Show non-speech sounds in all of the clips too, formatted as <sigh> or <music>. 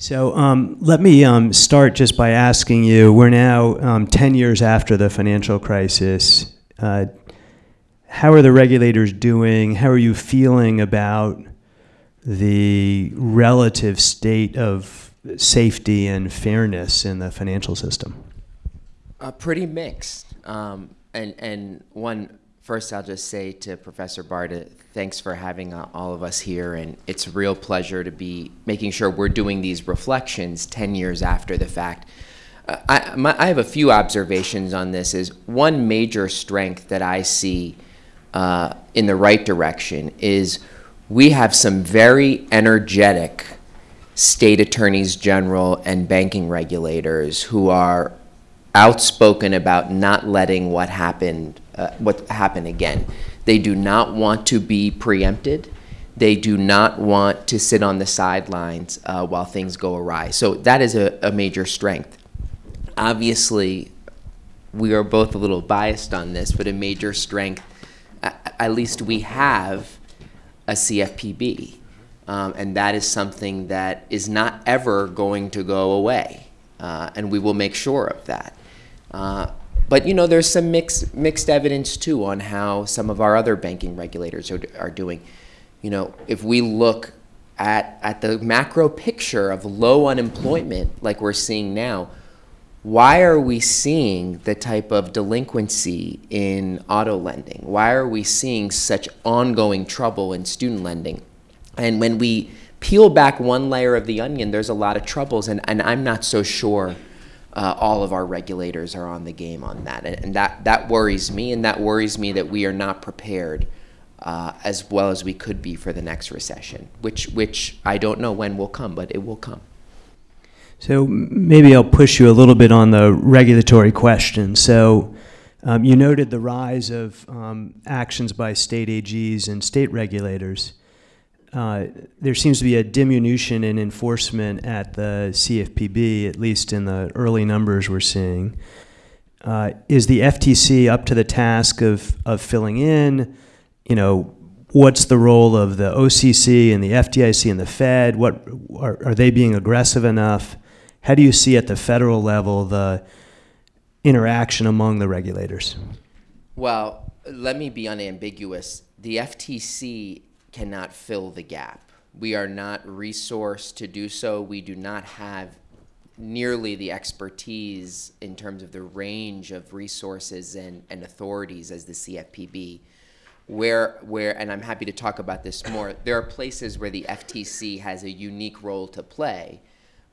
So um, let me um, start just by asking you, we're now um, 10 years after the financial crisis. Uh, how are the regulators doing? How are you feeling about the relative state of safety and fairness in the financial system? Uh, pretty mixed. Um, and, and one, first I'll just say to Professor Barta, thanks for having uh, all of us here. And it's a real pleasure to be making sure we're doing these reflections 10 years after the fact. Uh, I, my, I have a few observations on this is one major strength that I see uh, in the right direction is we have some very energetic state attorneys general and banking regulators who are outspoken about not letting what happened uh, what happened again. They do not want to be preempted. They do not want to sit on the sidelines uh, while things go awry. So that is a, a major strength. Obviously, we are both a little biased on this, but a major strength, at least we have a CFPB. Um, and that is something that is not ever going to go away. Uh, and we will make sure of that. Uh, but you know, there's some mixed mixed evidence too on how some of our other banking regulators are, are doing. You know, if we look at at the macro picture of low unemployment like we're seeing now, why are we seeing the type of delinquency in auto lending? Why are we seeing such ongoing trouble in student lending? And when we peel back one layer of the onion, there's a lot of troubles, and, and I'm not so sure uh, all of our regulators are on the game on that. And, and, that, that worries me, and that worries me that we are not prepared uh, as well as we could be for the next recession, which, which I don't know when will come, but it will come. So maybe I'll push you a little bit on the regulatory question. So um, you noted the rise of um, actions by state AGs and state regulators. Uh, there seems to be a diminution in enforcement at the CFPB, at least in the early numbers we're seeing. Uh, is the FTC up to the task of, of filling in? You know, what's the role of the OCC and the FDIC and the Fed? What are, are they being aggressive enough? How do you see at the federal level the interaction among the regulators? Well, let me be unambiguous. The FTC cannot fill the gap. We are not resourced to do so. We do not have nearly the expertise in terms of the range of resources and, and authorities as the CFPB. Where, where, and I'm happy to talk about this more, there are places where the FTC has a unique role to play,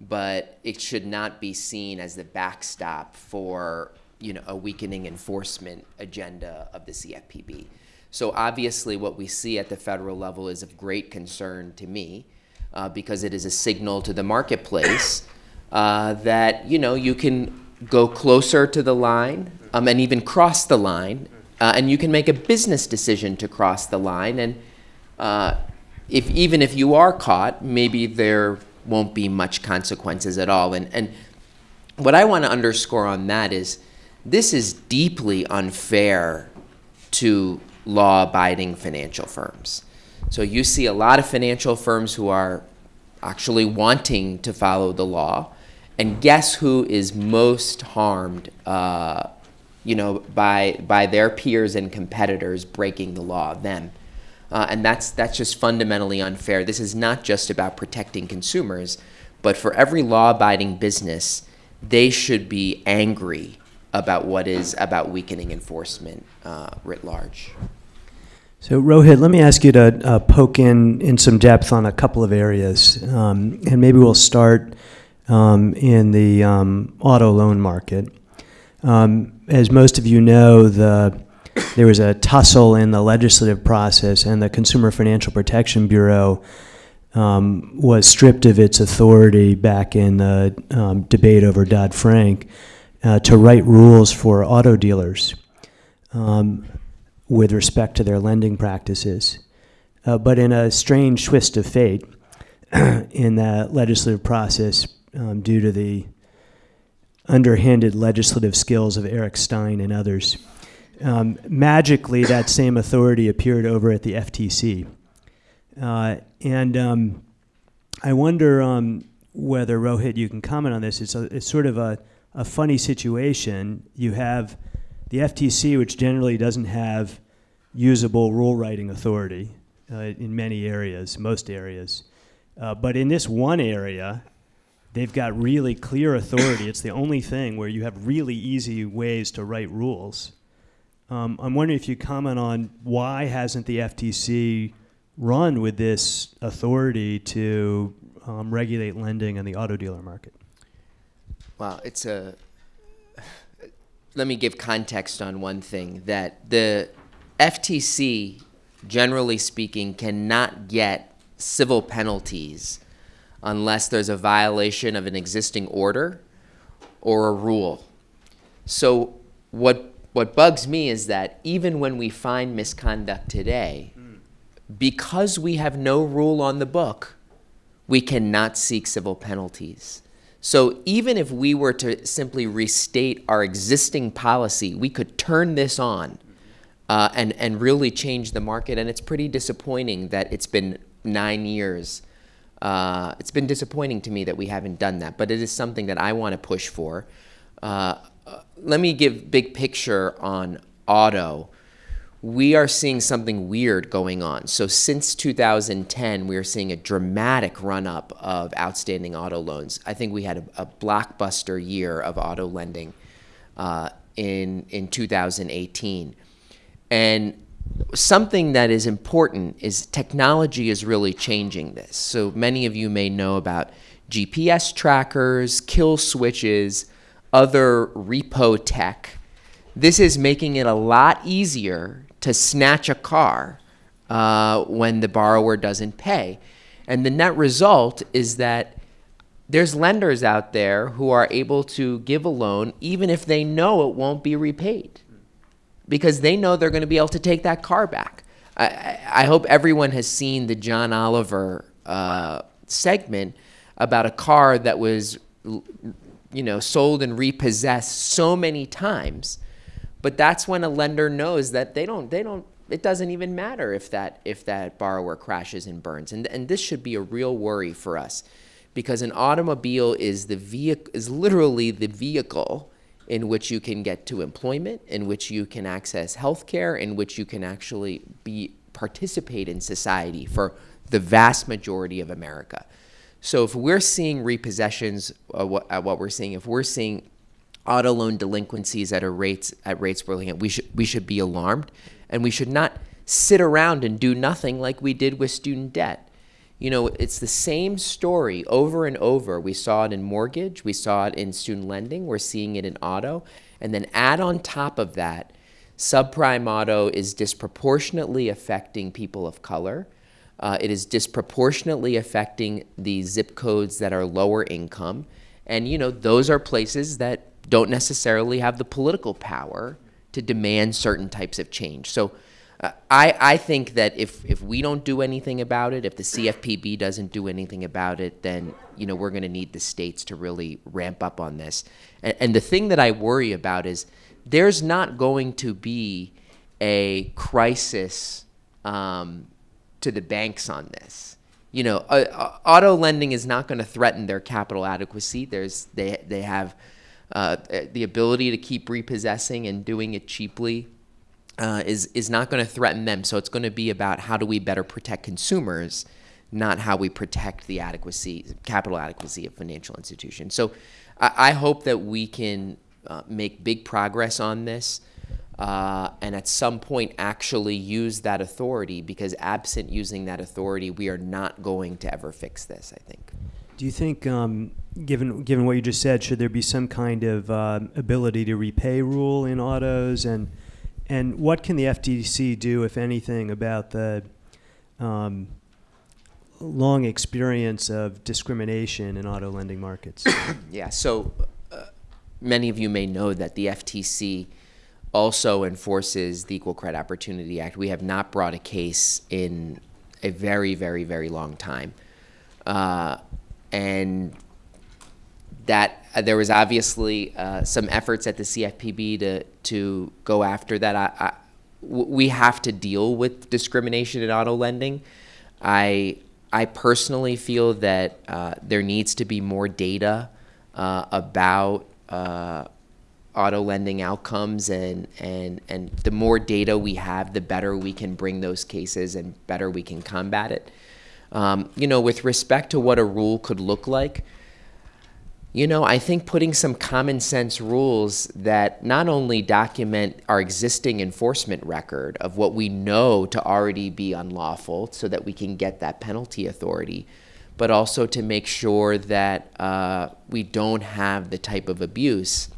but it should not be seen as the backstop for you know, a weakening enforcement agenda of the CFPB. So obviously what we see at the federal level is of great concern to me uh, because it is a signal to the marketplace <coughs> uh, that, you know, you can go closer to the line um, and even cross the line uh, and you can make a business decision to cross the line and uh, if even if you are caught, maybe there won't be much consequences at all. And, and what I want to underscore on that is this is deeply unfair to law-abiding financial firms. So you see a lot of financial firms who are actually wanting to follow the law, and guess who is most harmed, uh, you know, by by their peers and competitors breaking the law? Them, uh, and that's that's just fundamentally unfair. This is not just about protecting consumers, but for every law-abiding business, they should be angry about what is about weakening enforcement uh, writ large. So Rohit, let me ask you to uh, poke in in some depth on a couple of areas, um, and maybe we'll start um, in the um, auto loan market. Um, as most of you know, the there was a tussle in the legislative process, and the Consumer Financial Protection Bureau um, was stripped of its authority back in the um, debate over Dodd Frank uh, to write rules for auto dealers. Um, with respect to their lending practices. Uh, but in a strange twist of fate, <clears throat> in that legislative process, um, due to the underhanded legislative skills of Eric Stein and others, um, magically that same authority appeared over at the FTC. Uh, and um, I wonder um, whether Rohit, you can comment on this. It's a, it's sort of a, a funny situation. You have the FTC, which generally doesn't have usable rule writing authority uh, in many areas, most areas. Uh, but in this one area, they've got really clear authority. it's the only thing where you have really easy ways to write rules. Um, I'm wondering if you comment on why hasn't the FTC run with this authority to um, regulate lending in the auto dealer market? Well, it's a. Let me give context on one thing that the FTC, generally speaking, cannot get civil penalties unless there's a violation of an existing order or a rule. So, what, what bugs me is that even when we find misconduct today, because we have no rule on the book, we cannot seek civil penalties. So even if we were to simply restate our existing policy, we could turn this on uh, and, and really change the market. And it's pretty disappointing that it's been nine years. Uh, it's been disappointing to me that we haven't done that, but it is something that I want to push for. Uh, uh let me give big picture on auto we are seeing something weird going on. So since 2010, we are seeing a dramatic run up of outstanding auto loans. I think we had a, a blockbuster year of auto lending uh, in in 2018, and something that is important is technology is really changing this. So many of you may know about GPS trackers, kill switches, other repo tech. This is making it a lot easier to snatch a car uh, when the borrower doesn't pay. And the net result is that there's lenders out there who are able to give a loan even if they know it won't be repaid because they know they're going to be able to take that car back. I, I hope everyone has seen the John Oliver uh, segment about a car that was, you know, sold and repossessed so many times but that's when a lender knows that they don't they don't it doesn't even matter if that if that borrower crashes and burns. And and this should be a real worry for us because an automobile is the vehicle is literally the vehicle in which you can get to employment, in which you can access health care, in which you can actually be participate in society for the vast majority of America. So if we're seeing repossessions, uh, what, uh, what we're seeing, if we're seeing auto loan delinquencies at a rates at rates we're looking at, we should we should be alarmed, and we should not sit around and do nothing like we did with student debt. You know, it's the same story over and over. We saw it in mortgage, we saw it in student lending, we're seeing it in auto, and then add on top of that, subprime auto is disproportionately affecting people of color. Uh, it is disproportionately affecting the zip codes that are lower income. And, you know, those are places that don't necessarily have the political power to demand certain types of change. So uh, I, I think that if, if we don't do anything about it, if the CFPB doesn't do anything about it, then you know we're going to need the states to really ramp up on this. And, and the thing that I worry about is there's not going to be a crisis um, to the banks on this. You know, uh, auto lending is not going to threaten their capital adequacy. There's they they have uh, the ability to keep repossessing and doing it cheaply uh, is is not going to threaten them. So it's going to be about how do we better protect consumers, not how we protect the adequacy, capital adequacy of financial institutions. So I, I hope that we can uh, make big progress on this. Uh, and at some point actually use that authority because absent using that authority, we are not going to ever fix this, I think. Do you think, um, given given what you just said, should there be some kind of uh, ability to repay rule in autos, and and what can the FTC do, if anything, about the um, long experience of discrimination in auto lending markets? <coughs> yeah. So uh, many of you may know that the FTC also enforces the Equal Credit Opportunity Act. We have not brought a case in a very, very, very long time. Uh, and that uh, there was obviously uh, some efforts at the CFPB to to go after that. I, I, we have to deal with discrimination in auto lending. I I personally feel that uh, there needs to be more data uh, about uh, auto lending outcomes, and, and, and the more data we have, the better we can bring those cases and better we can combat it. Um, you know, with respect to what a rule could look like, you know, I think putting some common sense rules that not only document our existing enforcement record of what we know to already be unlawful so that we can get that penalty authority, but also to make sure that uh, we don't have the type of abuse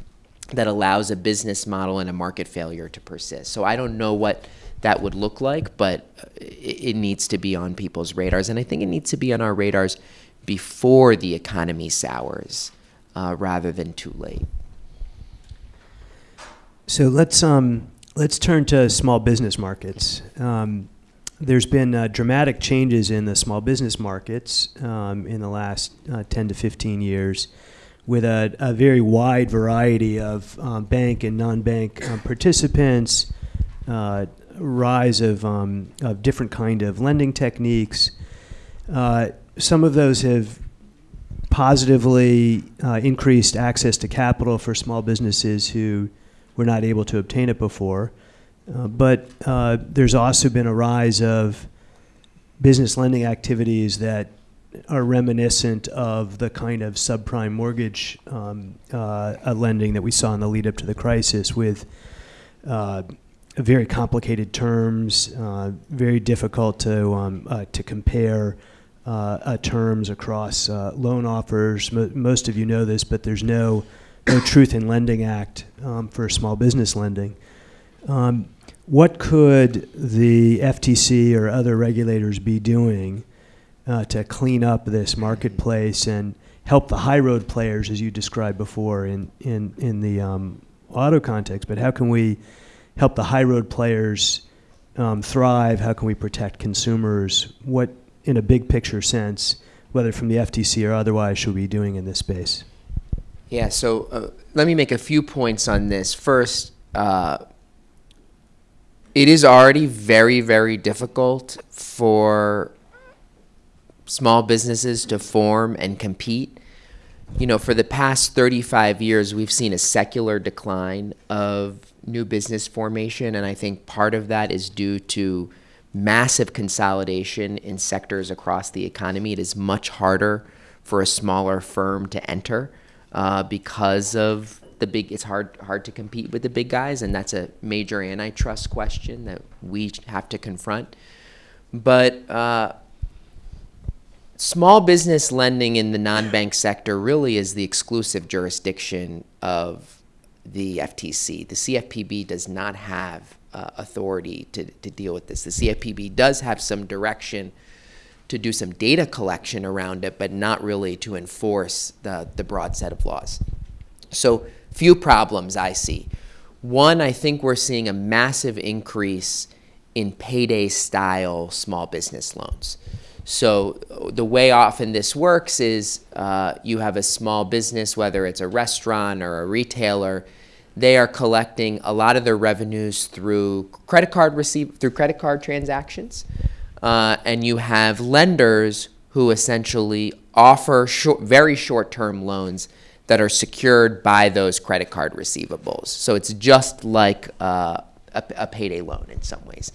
that allows a business model and a market failure to persist. So I don't know what that would look like, but it, it needs to be on people's radars. And I think it needs to be on our radars before the economy sours uh, rather than too late. So let's um, let's turn to small business markets. Um, there's been uh, dramatic changes in the small business markets um, in the last uh, 10 to 15 years, with a, a very wide variety of um, bank and non-bank um, participants, uh, rise of um, of different kind of lending techniques. Uh, some of those have positively uh, increased access to capital for small businesses who were not able to obtain it before. Uh, but uh, there's also been a rise of business lending activities that are reminiscent of the kind of subprime mortgage um, uh, lending that we saw in the lead up to the crisis with uh, very complicated terms, uh, very difficult to, um, to compare uh, uh, terms across uh, loan offers. Mo most of you know this, but there's no, no Truth in Lending Act um, for small business lending. Um, what could the FTC or other regulators be doing uh, to clean up this marketplace and help the high road players, as you described before in, in, in the um, auto context, but how can we help the high road players um, thrive? How can we protect consumers? What, in a big picture sense, whether from the FTC or otherwise, should we be doing in this space? Yeah, so uh, let me make a few points on this. First, uh, it is already very, very difficult for small businesses to form and compete. You know, for the past 35 years, we've seen a secular decline of new business formation, and I think part of that is due to massive consolidation in sectors across the economy. It is much harder for a smaller firm to enter uh, because of the big. It's hard hard to compete with the big guys, and that's a major antitrust question that we have to confront. But uh, small business lending in the non-bank sector really is the exclusive jurisdiction of the FTC. The CFPB does not have uh, authority to, to deal with this. The CFPB does have some direction to do some data collection around it, but not really to enforce the, the broad set of laws. So, few problems I see. One, I think we're seeing a massive increase in payday style small business loans. So, the way often this works is uh, you have a small business, whether it's a restaurant or a retailer, they are collecting a lot of their revenues through credit card receive through credit card transactions, uh, and you have lenders who essentially offer short, very short-term loans that are secured by those credit card receivables. So it's just like uh, a, a payday loan in some ways.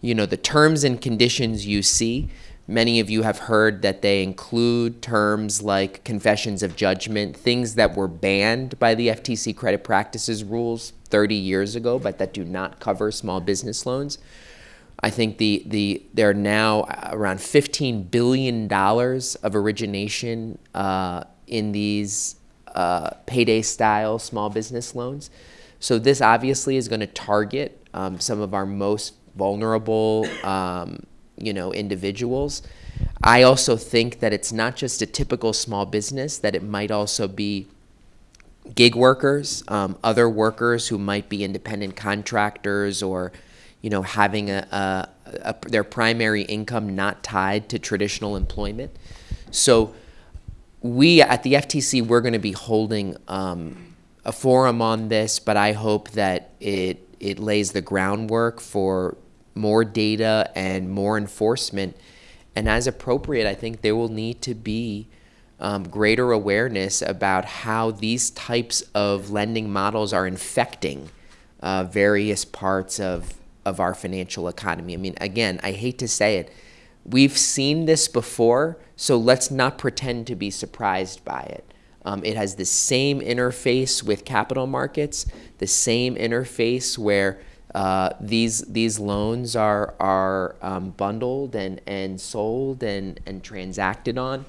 You know, the terms and conditions you see Many of you have heard that they include terms like confessions of judgment, things that were banned by the FTC credit practices rules 30 years ago, but that do not cover small business loans. I think the, the there are now around $15 billion of origination uh, in these uh, payday style small business loans. So this obviously is going to target um, some of our most vulnerable um, you know, individuals. I also think that it's not just a typical small business, that it might also be gig workers, um, other workers who might be independent contractors or, you know, having a, a, a, their primary income not tied to traditional employment. So we at the FTC, we're going to be holding um, a forum on this, but I hope that it, it lays the groundwork for more data and more enforcement And as appropriate, I think there will need to be um, greater awareness about how these types of lending models are infecting uh, various parts of, of our financial economy. I mean, again, I hate to say it, we've seen this before, so let's not pretend to be surprised by it. Um, it has the same interface with capital markets, the same interface where uh, these these loans are are um, bundled and and sold and and transacted on,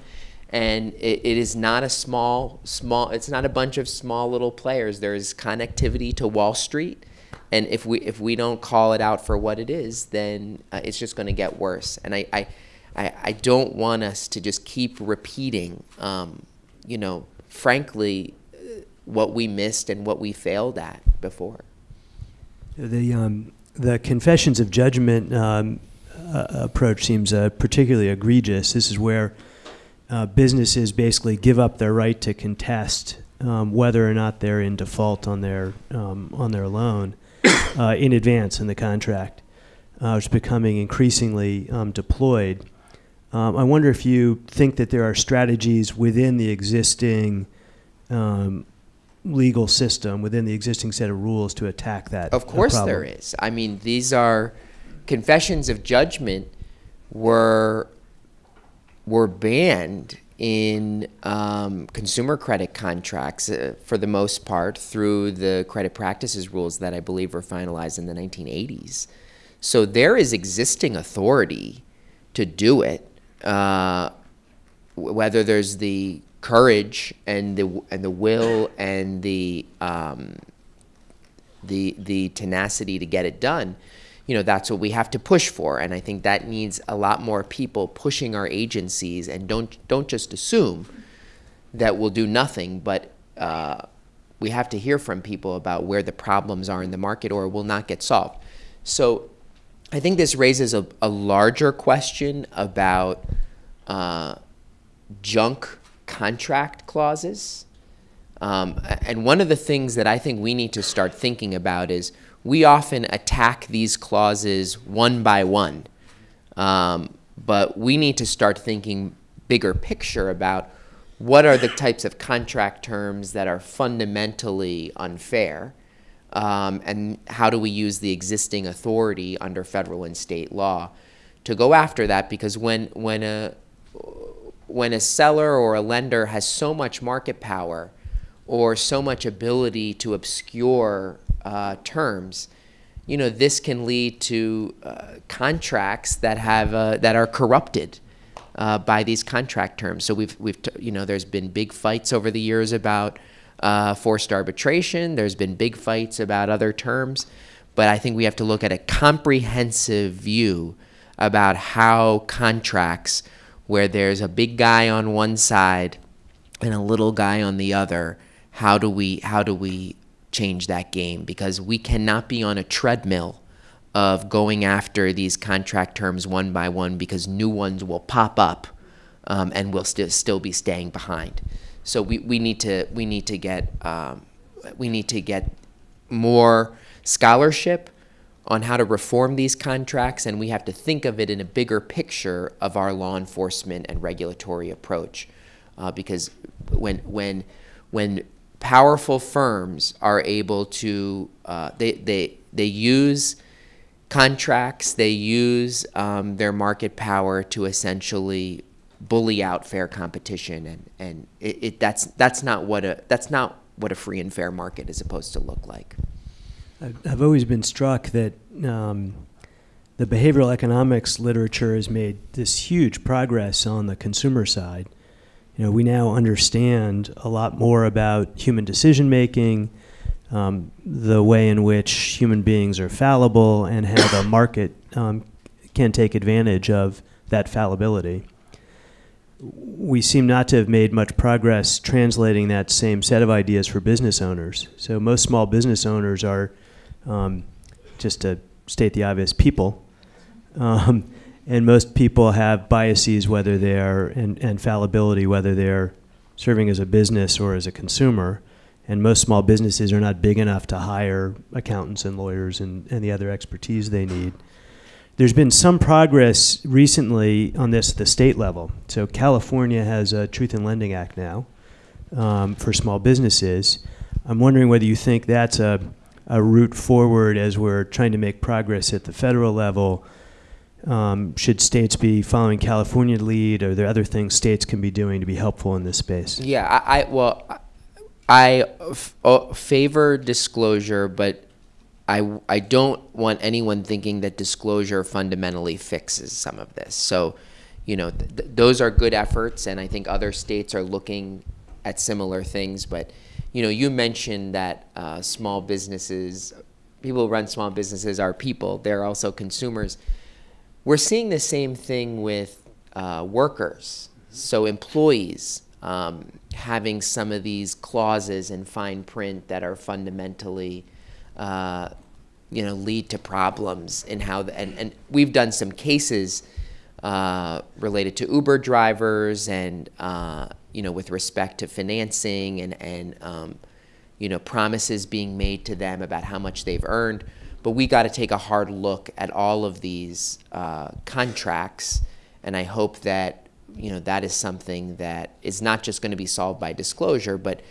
and it, it is not a small small. It's not a bunch of small little players. There is connectivity to Wall Street, and if we if we don't call it out for what it is, then uh, it's just going to get worse. And I, I I I don't want us to just keep repeating, um, you know, frankly, what we missed and what we failed at before. The, um, the confessions of judgment um, uh, approach seems uh, particularly egregious. This is where uh, businesses basically give up their right to contest um, whether or not they're in default on their um, on their loan <coughs> uh, in advance in the contract. Uh, it's becoming increasingly um, deployed. Um, I wonder if you think that there are strategies within the existing um, legal system, within the existing set of rules to attack that. Of course there is. I mean, these are confessions of judgment were were banned in um, consumer credit contracts uh, for the most part through the credit practices rules that I believe were finalized in the 1980s. So there is existing authority to do it. Uh, whether there's the courage and the and the will and the um, the the tenacity to get it done, you know, that's what we have to push for. And I think that needs a lot more people pushing our agencies and don't don't just assume that we'll do nothing, but uh, we have to hear from people about where the problems are in the market or will not get solved. So I think this raises a, a larger question about uh, junk contract clauses. Um, and one of the things that I think we need to start thinking about is we often attack these clauses one by one. Um, but we need to start thinking bigger picture about what are the types of contract terms that are fundamentally unfair um, and how do we use the existing authority under federal and state law to go after that because when when a when a seller or a lender has so much market power or so much ability to obscure uh, terms, you know, this can lead to uh, contracts that have uh, that are corrupted uh, by these contract terms. So we've we've you know, there's been big fights over the years about uh, forced arbitration. There's been big fights about other terms, but I think we have to look at a comprehensive view about how contracts, where there's a big guy on one side and a little guy on the other, how do we how do we change that game? Because we cannot be on a treadmill of going after these contract terms one by one because new ones will pop up um, and we'll st- still be staying behind. So we, we need to we need to get um, we need to get more scholarship on how to reform these contracts, and we have to think of it in a bigger picture of our law enforcement and regulatory approach. Uh, because when when when powerful firms are able to uh, they they they use contracts, they use um, their market power to essentially bully out fair competition, and and it, it, that's that's not what a that's not what a free and fair market is supposed to look like. I've always been struck that um, the behavioral economics literature has made this huge progress on the consumer side. You know, we now understand a lot more about human decision making, um, the way in which human beings are fallible, and how the market um, can take advantage of that fallibility we seem not to have made much progress translating that same set of ideas for business owners. So most small business owners are, um, just to state the obvious, people. Um, and most people have biases, whether they are, and, and fallibility, whether they're serving as a business or as a consumer. And most small businesses are not big enough to hire accountants and lawyers and, and the other expertise they need. there's been some progress recently on this at the state level. So California has a Truth in Lending Act now um, for small businesses. I'm wondering whether you think that's a, a route forward as we're trying to make progress at the federal level. Um, should states be following California lead? Are there other things states can be doing to be helpful in this space? Yeah, I, I well, I f- uh, favor disclosure, but I, I don't want anyone thinking that disclosure fundamentally fixes some of this. So, you know, th- th- those are good efforts, and I think other states are looking at similar things. But, you know, you mentioned that uh, small businesses, people who run small businesses are people, they're also consumers. We're seeing the same thing with uh, workers, so employees um, having some of these clauses in fine print that are fundamentally uh, you know, lead to problems in how, the, and, and we've done some cases uh, related to Uber drivers and, uh, you know, with respect to financing and, and um, you know, promises being made to them about how much they've earned. But we got to take a hard look at all of these uh, contracts, and I hope that, you know, that is something that is not just going to be solved by disclosure, but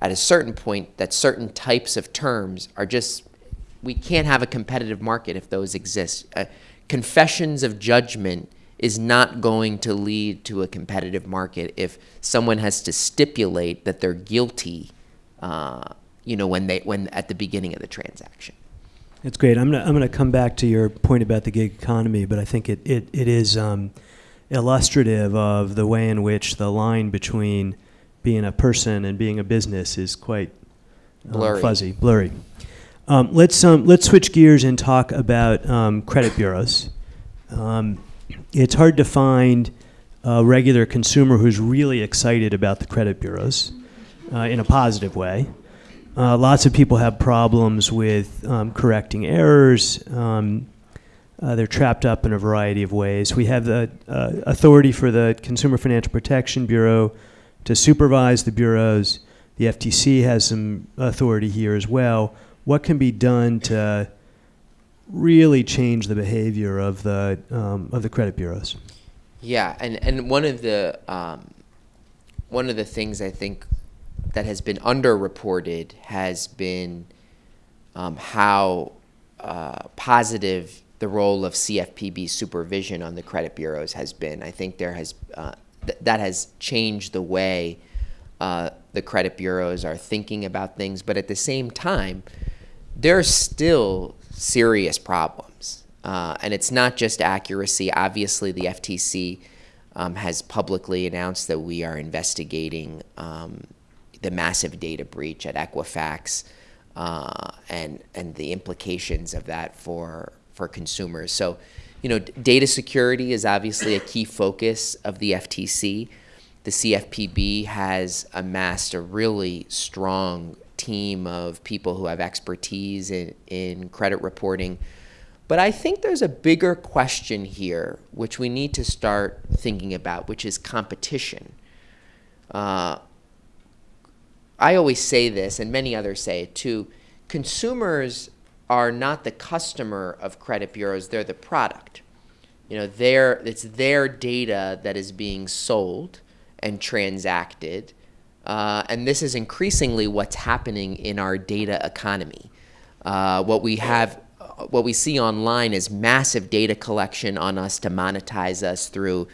at a certain point that certain types of terms are just we can't have a competitive market if those exist. Uh, confessions of judgment is not going to lead to a competitive market if someone has to stipulate that they're guilty, uh, you know, when they when at the beginning of the transaction. That's great. I'm gonna I'm gonna come back to your point about the gig economy, but I think it it, it is um, illustrative of the way in which the line between being a person and being a business is quite uh, Blurry. fuzzy, blurry. Um, let's um, let's switch gears and talk about um, credit bureaus. Um, it's hard to find a regular consumer who's really excited about the credit bureaus uh, in a positive way. Uh, lots of people have problems with um, correcting errors. Um, uh, they're trapped up in a variety of ways. We have the uh, authority for the Consumer Financial Protection Bureau to supervise the bureaus. The FTC has some authority here as well. What can be done to really change the behavior of the um, of the credit bureaus? Yeah, and, and one of the um, one of the things I think that has been underreported has been um, how uh, positive the role of CFPB supervision on the credit bureaus has been. I think there has uh, th- that has changed the way uh, the credit bureaus are thinking about things, but at the same time, there's still serious problems. Uh, and it's not just accuracy. Obviously, the FTC um, has publicly announced that we are investigating um, the massive data breach at Equifax uh, and and the implications of that for for consumers. So, you know, data security is obviously a key focus of the FTC. The CFPB has amassed a really strong team of people who have expertise in, in credit reporting. But I think there's a bigger question here, which we need to start thinking about, which is competition. Uh, I always say this, and many others say it too consumers are not the customer of credit bureaus, they're the product. You know, it's their data that is being sold and transacted. Uh, and this is increasingly what's happening in our data economy. Uh, what we have, what we see online is massive data collection on us to monetize us through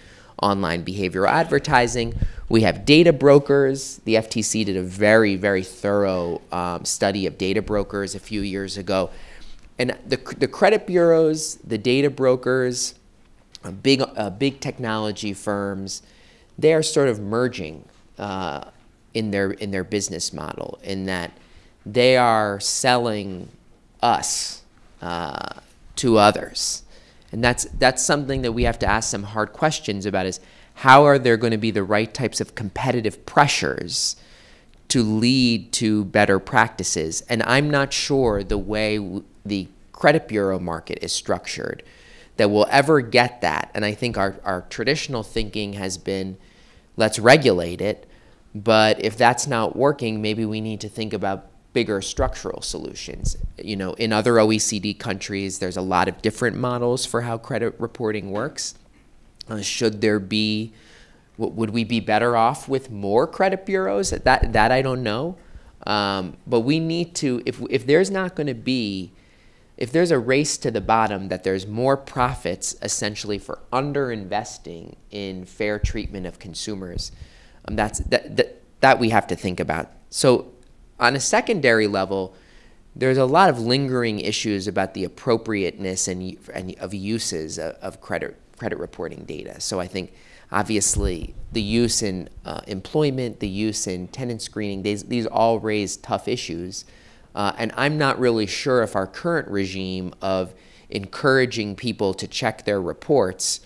online behavioral advertising. We have data brokers. The FTC did a very, very thorough um, study of data brokers a few years ago. And the, the credit bureaus, the data brokers, uh, big, uh, big technology firms, they are sort of merging uh, in, their, in their business model in that they are selling us uh, to others. And that's, that's something that we have to ask some hard questions about is how are there going to be the right types of competitive pressures to lead to better practices? And I'm not sure the way the credit bureau market is structured that we'll ever get that. And I think our, our traditional thinking has been let's regulate it. But if that's not working, maybe we need to think about bigger structural solutions. You know, in other OECD countries, there's a lot of different models for how credit reporting works. Uh, should there be, would we be better off with more credit bureaus? That, that I don't know. Um, but we need to, if, if there's not going to be, if there's a race to the bottom, that there's more profits essentially for underinvesting in fair treatment of consumers, um, that's, that, that, that we have to think about. So on a secondary level, there's a lot of lingering issues about the appropriateness and, and of uses of, of credit credit reporting data. So I think obviously the use in uh, employment, the use in tenant screening, these, these all raise tough issues. Uh, and I'm not really sure if our current regime of encouraging people to check their reports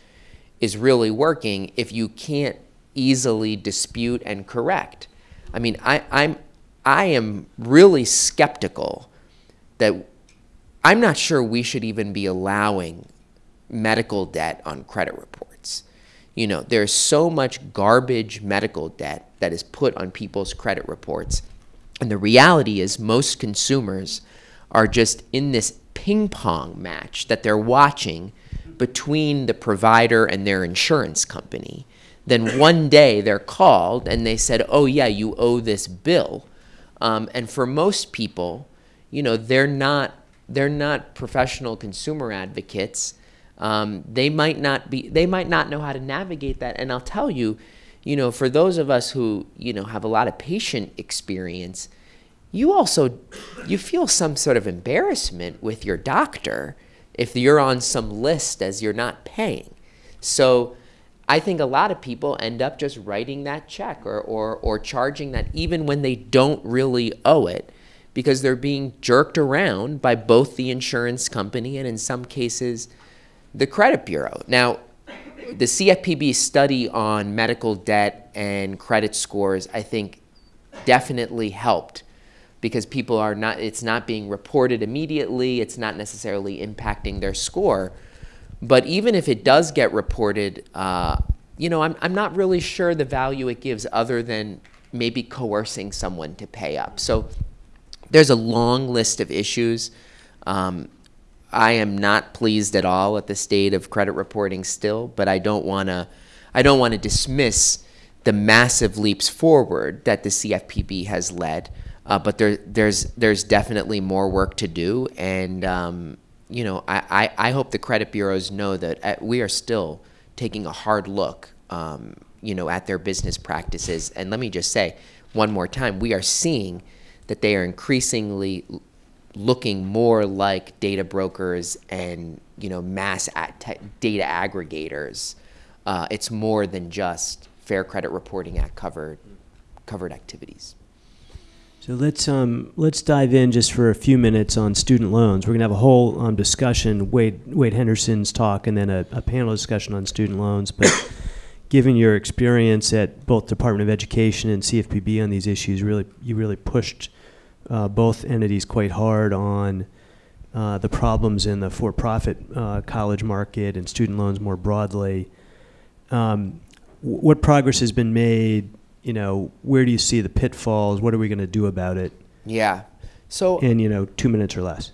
is really working if you can't easily dispute and correct. I mean, I, I'm, I am really skeptical that I'm not sure we should even be allowing medical debt on credit reports. You know, there's so much garbage medical debt that is put on people's credit reports. And the reality is, most consumers are just in this ping pong match that they're watching between the provider and their insurance company. Then one day they're called and they said, Oh, yeah, you owe this bill. Um, and for most people, you know, they're not they're not professional consumer advocates. Um, they might not be they might not know how to navigate that. And I'll tell you, you know, for those of us who you know have a lot of patient experience, you also you feel some sort of embarrassment with your doctor if you're on some list as you're not paying. So I think a lot of people end up just writing that check or, or, or charging that even when they don't really owe it because they're being jerked around by both the insurance company and in some cases the credit bureau. Now, the CFPB study on medical debt and credit scores, I think, definitely helped because people are not, it's not being reported immediately, it's not necessarily impacting their score. But even if it does get reported, uh, you know, I'm, I'm not really sure the value it gives other than maybe coercing someone to pay up. So there's a long list of issues. Um, I am not pleased at all at the state of credit reporting still, but I don't want to I don't want to dismiss the massive leaps forward that the CFPB has led. Uh, but there, there's there's definitely more work to do, and um, you know, I, I, I, hope the credit bureaus know that uh, we are still taking a hard look, um, you know, at their business practices. And let me just say one more time, we are seeing that they are increasingly looking more like data brokers and, you know, mass data aggregators. Uh, it's more than just Fair Credit Reporting Act covered, covered activities. So let's um, let's dive in just for a few minutes on student loans. We're going to have a whole um, discussion, Wade Wade Henderson's talk, and then a, a panel discussion on student loans. But <coughs> given your experience at both Department of Education and CFPB on these issues, really you really pushed uh, both entities quite hard on uh, the problems in the for-profit uh, college market and student loans more broadly. Um, what progress has been made you know, where do you see the pitfalls? What are we going to do about it? Yeah. So in you know two minutes or less.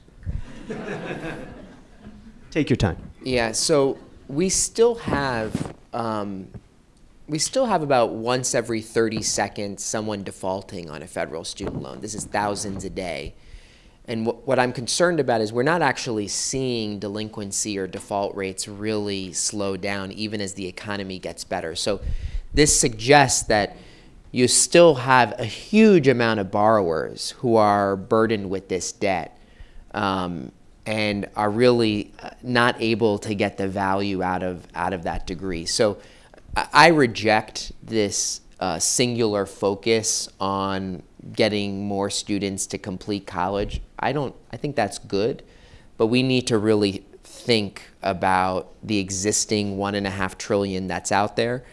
Take your time. Yeah. So we still have um, we still have about once every 30 seconds someone defaulting on a federal student loan. This is thousands a day. And wh what I'm concerned about is we're not actually seeing delinquency or default rates really slow down even as the economy gets better. So this suggests that you still have a huge amount of borrowers who are burdened with this debt um, and are really uh, not able to get the value out of out of that degree. So I reject this uh, singular focus on getting more students to complete college. I don't. I think that's good, but we need to really think about the existing one and a half trillion that's out there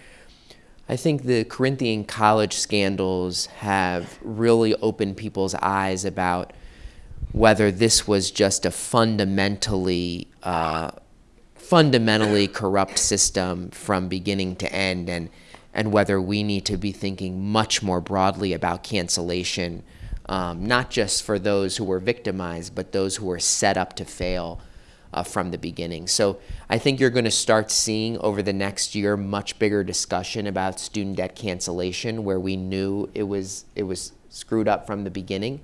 I think the Corinthian college scandals have really opened people's eyes about whether this was just a fundamentally uh, fundamentally corrupt system from beginning to end and and whether we need to be thinking much more broadly about cancellation um, not just for those who were victimized, but those who were set up to fail uh, from the beginning. So I think you're going to start seeing over the next year much bigger discussion about student debt cancellation, where we knew it was it was screwed up from the beginning.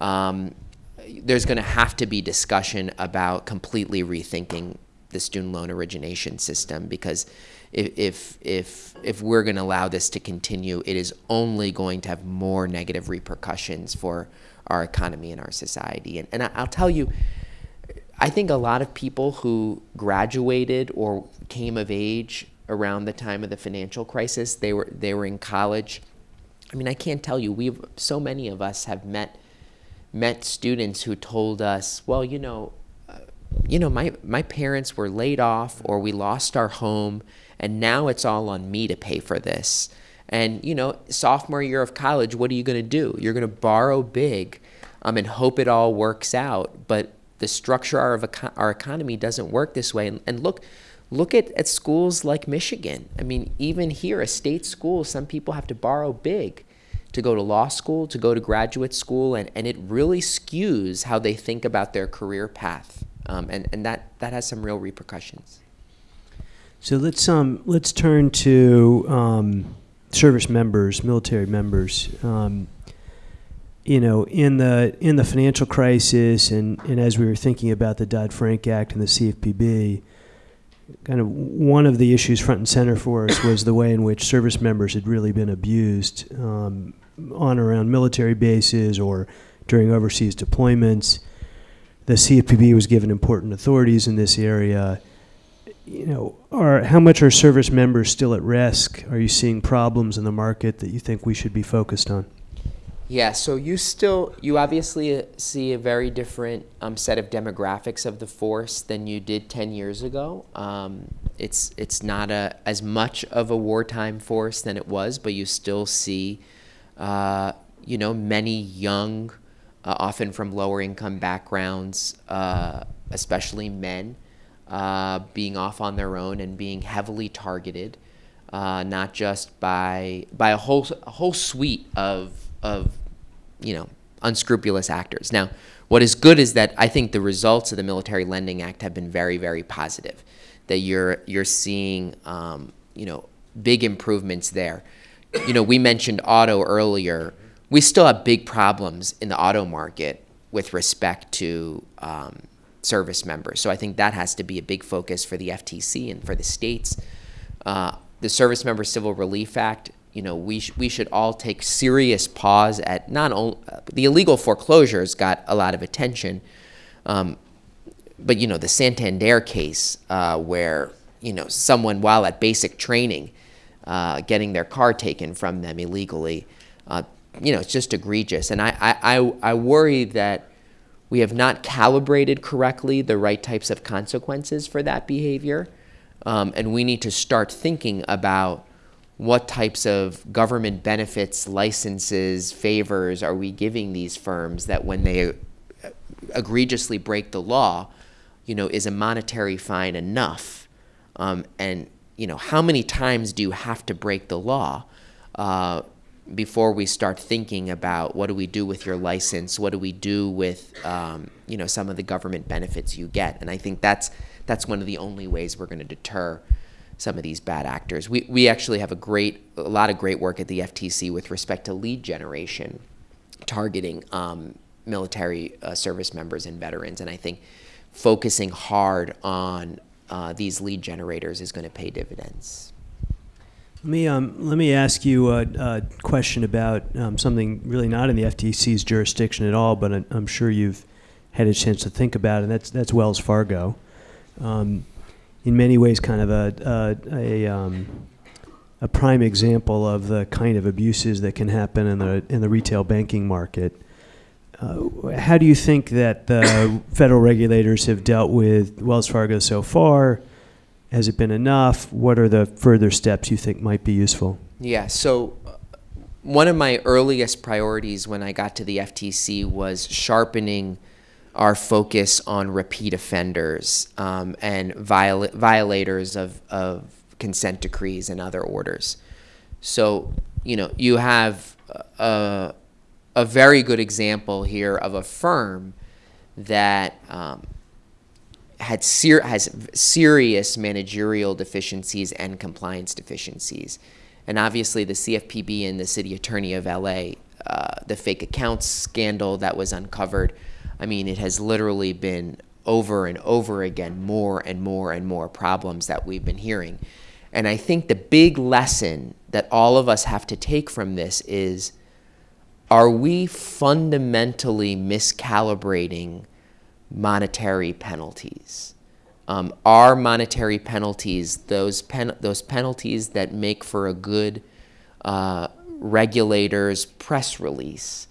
Um, there's going to have to be discussion about completely rethinking the student loan origination system because if if if, we're going to allow this to continue, it is only going to have more negative repercussions for our economy and our society. And, and I'll tell you, I think a lot of people who graduated or came of age around the time of the financial crisis, they were they were in college. I mean, I can't tell you. We've so many of us have met met students who told us, well, you know, uh, you know, my my parents were laid off or we lost our home, and now it's all on me to pay for this. And you know, sophomore year of college, what are you going to do? You're going to borrow big, um, and hope it all works out. But the structure of our economy doesn't work this way. And, and look, look at, at schools like Michigan. I mean, even here, a state school, some people have to borrow big to go to law school, to go to graduate school, and, and it really skews how they think about their career path. Um, and and that, that has some real repercussions. So let's um let's turn to um, service members, military members. Um, you know, in the in the financial crisis, and, and as we were thinking about the Dodd Frank Act and the CFPB, kind of one of the issues front and center for us was the way in which service members had really been abused um, on around military bases or during overseas deployments. The CFPB was given important authorities in this area. You know, are how much are service members still at risk? Are you seeing problems in the market that you think we should be focused on? Yeah, so you still, you obviously uh, see a very different um, set of demographics of the force than you did 10 years ago. Um, it's, it's not a, as much of a wartime force than it was, but you still see, uh, you know, many young, uh, often from lower income backgrounds, uh, especially men, uh, being off on their own and being heavily targeted, not just by, by a whole, a whole suite of of, you know, unscrupulous actors. Now, what is good is that I think the results of the Military Lending Act have been very, very positive. That you're you're seeing, um, you know, big improvements there. You know, we mentioned auto earlier. We still have big problems in the auto market with respect to um, service members. So I think that has to be a big focus for the FTC and for the states. Uh, the Service Member Civil Relief Act you know, we, sh we should all take serious pause at not only the illegal foreclosures got a lot of attention, um, but you know the Santander case uh, where you know someone while at basic training, uh, getting their car taken from them illegally, uh, you know it's just egregious, and I, I I worry that we have not calibrated correctly the right types of consequences for that behavior, um, and we need to start thinking about what types of government benefits, licenses, favors are we giving these firms that when they uh, egregiously break the law, you know, is a monetary fine enough? Um, and, you know, how many times do you have to break the law uh, before we start thinking about what do we do with your license? What do we do with, um, you know, some of the government benefits you get? And I think that's, that's one of the only ways we're going to deter some of these bad actors. We, we actually have a great, a lot of great work at the FTC with respect to lead generation, targeting um, military uh, service members and veterans. And I think focusing hard on uh, these lead generators is going to pay dividends. Let me, um, let me ask you a, a question about um, something really not in the FTC's jurisdiction at all, but I'm sure you've had a chance to think about and that's, that's Wells Fargo. Um, in many ways kind of a, a, a, um, a prime example of the kind of abuses that can happen in the, in the retail banking market. Uh, how do you think that the <coughs> federal regulators have dealt with Wells Fargo so far? Has it been enough? What are the further steps you think might be useful? Yeah, so uh, one of my earliest priorities when I got to the FTC was sharpening our focus on repeat offenders um, and viola violators of, of consent decrees and other orders. So, you know, you have a, a very good example here of a firm that um, had ser- has serious managerial deficiencies and compliance deficiencies. And obviously, the CFPB and the city attorney of LA, uh, the fake accounts scandal that was uncovered, I mean, it has literally been over and over again, more and more and more problems that we've been hearing. And I think the big lesson that all of us have to take from this is are we fundamentally miscalibrating monetary penalties? Um, are monetary penalties those pen those penalties that make for a good uh, regulator's press release?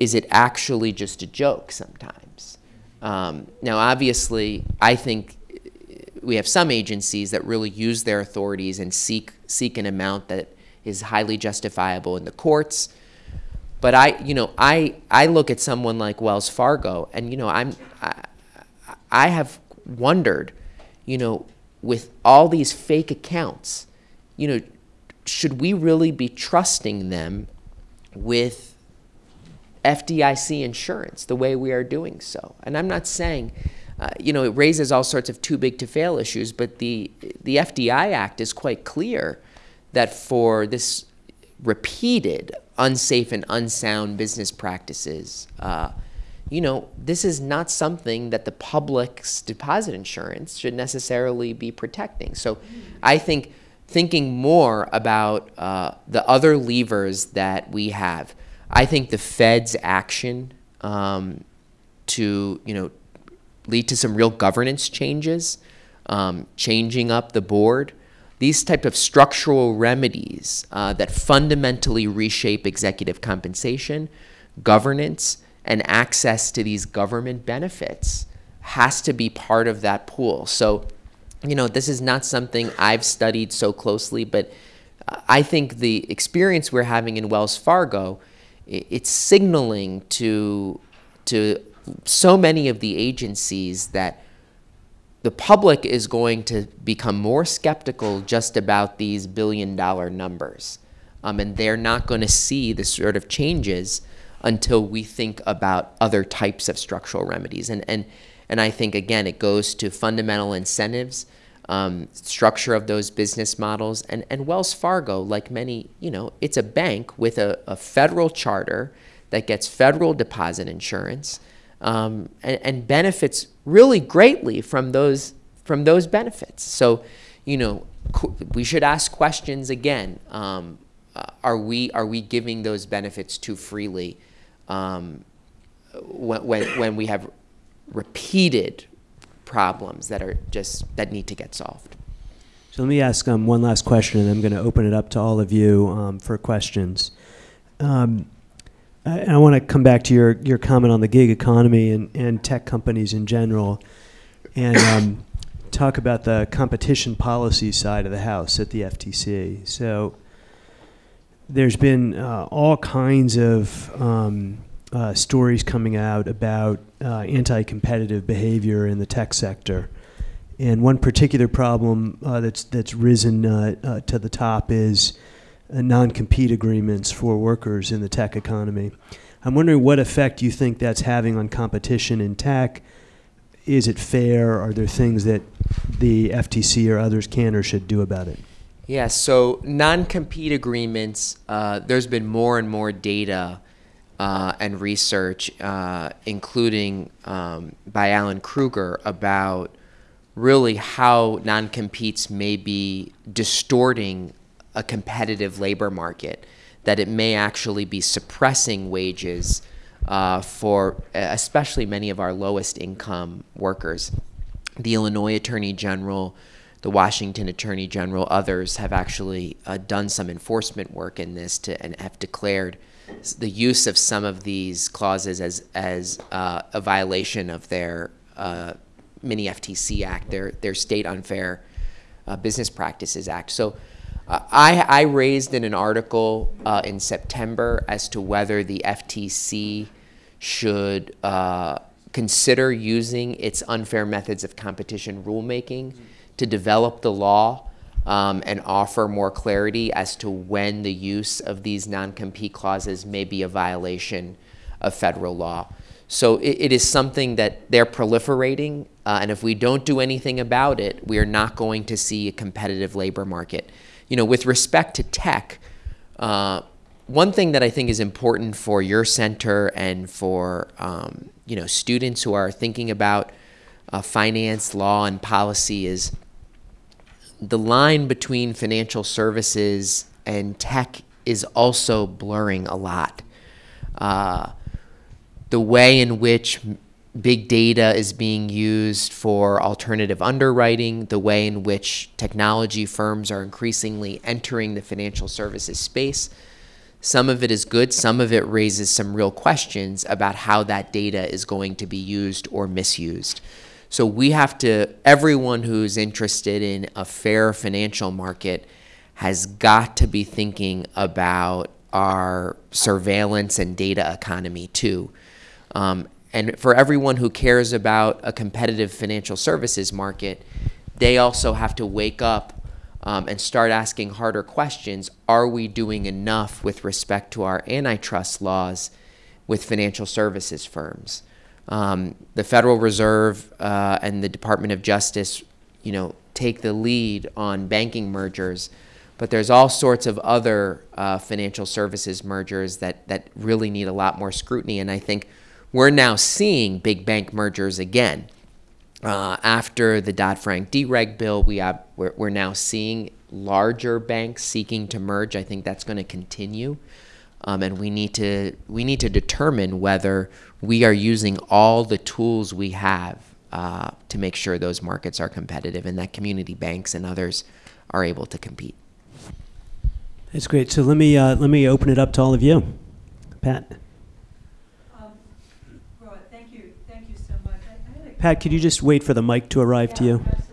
Is it actually just a joke sometimes? Um, now, obviously, I think we have some agencies that really use their authorities and seek seek an amount that is highly justifiable in the courts. But I, you know, I I look at someone like Wells Fargo, and you know, I'm I, I have wondered, you know, with all these fake accounts, you know, should we really be trusting them with FDIC insurance the way we are doing so? And I'm not saying uh, you know, it raises all sorts of too big to fail issues, but the, the FDI Act is quite clear that for this repeated unsafe and unsound business practices, uh, you know, this is not something that the public's deposit insurance should necessarily be protecting. So I think thinking more about uh, the other levers that we have, I think the Fed's action um, to, you know, lead to some real governance changes, um, changing up the board. These type of structural remedies uh, that fundamentally reshape executive compensation, governance, and access to these government benefits has to be part of that pool. So, you know, this is not something I've studied so closely, but I think the experience we're having in Wells Fargo, it's signaling to to so many of the agencies that the public is going to become more skeptical just about these billion dollar numbers. Um, and they're not going to see the sort of changes until we think about other types of structural remedies. And, and, and I think, again, it goes to fundamental incentives, um, structure of those business models. And, and Wells Fargo, like many, you know, it's a bank with a, a federal charter that gets federal deposit insurance um, and, and, benefits really greatly from those from those benefits. So, you know, we should ask questions again. Um, uh, are we are we giving those benefits too freely um, when, when when we have repeated problems that are just that need to get solved? So let me ask um, one last question, and I'm going to open it up to all of you um, for questions. Um, I, I want to come back to your, your comment on the gig economy and, and tech companies in general and um, talk about the competition policy side of the house at the FTC. So there's been uh, all kinds of um, uh, stories coming out about uh, anti-competitive behavior in the tech sector. And one particular problem uh, that's, that's risen uh, uh, to the top is uh, non-compete agreements for workers in the tech economy. I'm wondering what effect you think that's having on competition in tech. Is it fair? Are there things that the FTC or others can or should do about it? Yeah, so non-compete agreements, there's been more and more data uh, and research, uh, including um, by Alan Krueger, about really how non-competes may be distorting a competitive labor market, that it may actually be suppressing wages uh, for especially many of our lowest income workers. The Illinois Attorney General, the Washington Attorney General, others have actually uh, done some enforcement work in this to, and have declared the use of some of these clauses as, as uh, a violation of their uh, mini FTC Act, their, their State Unfair uh, Business Practices Act. So I, I raised in an article uh, in September as to whether the FTC should uh, consider using its unfair methods of competition rulemaking to develop the law um, and offer more clarity as to when the use of these non-compete clauses may be a violation of federal law. So it, it is something that they're proliferating, uh, and if we don't do anything about it, we are not going to see a competitive labor market. You know, with respect to tech, uh, one thing that I think is important for your center and for um, you know students who are thinking about uh, finance, law, and policy is the line between financial services and tech is also blurring a lot. Uh, the way in which big data is being used for alternative underwriting, the way in which technology firms are increasingly entering the financial services space. Some of it is good, some of it raises some real questions about how that data is going to be used or misused. So we have to, everyone who's interested in a fair financial market has got to be thinking about our surveillance and data economy too. Um, and for everyone who cares about a competitive financial services market, they also have to wake up um, and start asking harder questions. Are we doing enough with respect to our antitrust laws with financial services firms? Um, the Federal Reserve uh, and the Department of Justice, you know, take the lead on banking mergers, but there's all sorts of other uh, financial services mergers that that really need a lot more scrutiny. And I think we're now seeing big bank mergers again. Uh, after the Dodd-Frank dereg bill, we we're, we're now seeing larger banks seeking to merge. I think that's going to continue. Um, and we need to we need to determine whether we are using all the tools we have uh, to make sure those markets are competitive and that community banks and others are able to compete. That's great. So let me uh, let me open it up to all of you, Pat. Um, Roy, thank you, thank you so much. I- I Pat, could you just wait for the mic to arrive to you? Absolutely.